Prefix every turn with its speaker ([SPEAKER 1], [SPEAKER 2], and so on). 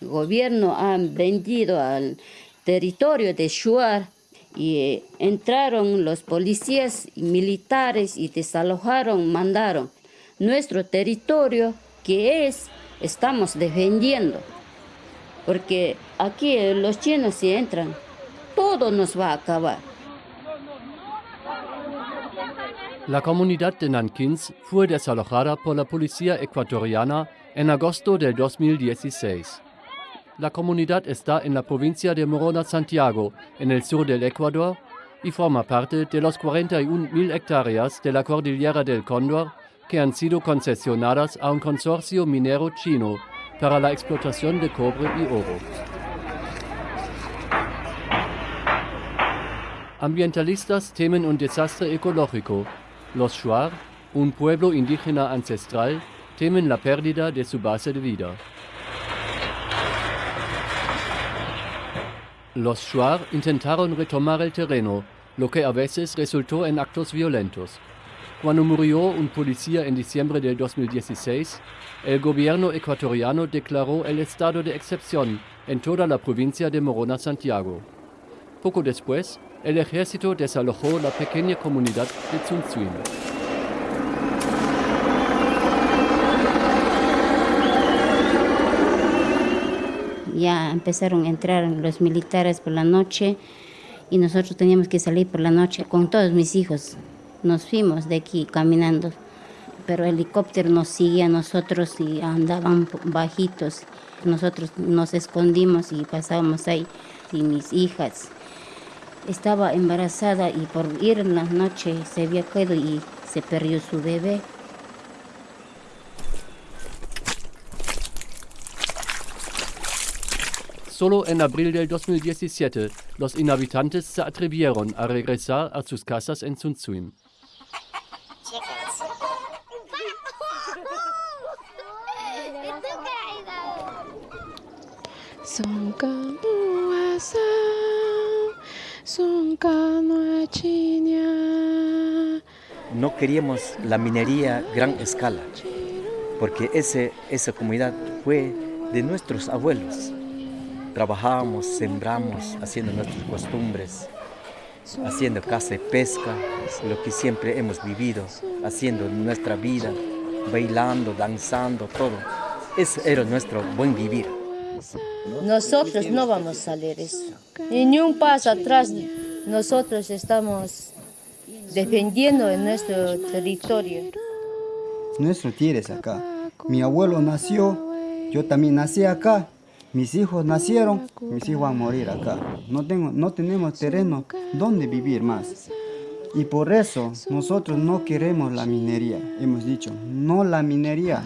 [SPEAKER 1] gobierno ha vendido al territorio de Shuar y entraron los policías y militares y desalojaron, mandaron nuestro territorio que es, estamos defendiendo. Porque aquí los chinos si entran, todo nos va a acabar.
[SPEAKER 2] La comunidad de Nankins fue desalojada por la policía ecuatoriana en agosto del 2016. La comunidad está en la provincia de Morona Santiago, en el sur del Ecuador, y forma parte de los 41.000 hectáreas de la cordillera del Cóndor que han sido concesionadas a un consorcio minero chino para la explotación de cobre y oro. Ambientalistas temen un desastre ecológico. Los Shuar, un pueblo indígena ancestral, temen la pérdida de su base de vida. Los Shuar intentaron retomar el terreno, lo que a veces resultó en actos violentos. Cuando murió un policía en diciembre del 2016, el gobierno ecuatoriano declaró el estado de excepción en toda la provincia de Morona Santiago. Poco después, el ejército desalojó la pequeña comunidad de Tsuntsuin.
[SPEAKER 1] Empezaron a entrar los militares por la noche y nosotros teníamos que salir por la noche con todos mis hijos. Nos fuimos de aquí caminando, pero el helicóptero nos seguía a nosotros y andaban bajitos. Nosotros nos escondimos y pasábamos ahí y mis hijas estaba embarazada y por ir en la noche se había caído y se perdió su bebé.
[SPEAKER 2] Solo en abril del 2017 los inhabitantes se atrevieron a regresar a sus casas en Sunsuin.
[SPEAKER 3] No queríamos la minería gran escala, porque ese, esa comunidad fue de nuestros abuelos. Trabajábamos, sembramos, haciendo nuestras costumbres, haciendo caza y pesca, lo que siempre hemos vivido, haciendo nuestra vida, bailando, danzando, todo. Ese era nuestro buen vivir.
[SPEAKER 4] Nosotros no vamos a salir eso. ni un paso atrás nosotros estamos defendiendo en nuestro territorio.
[SPEAKER 5] Nuestro tierra es acá. Mi abuelo nació, yo también nací acá. Mis hijos nacieron, mis hijos van a morir acá. No, tengo, no tenemos terreno donde vivir más. Y por eso nosotros no queremos la minería. Hemos dicho, no la minería.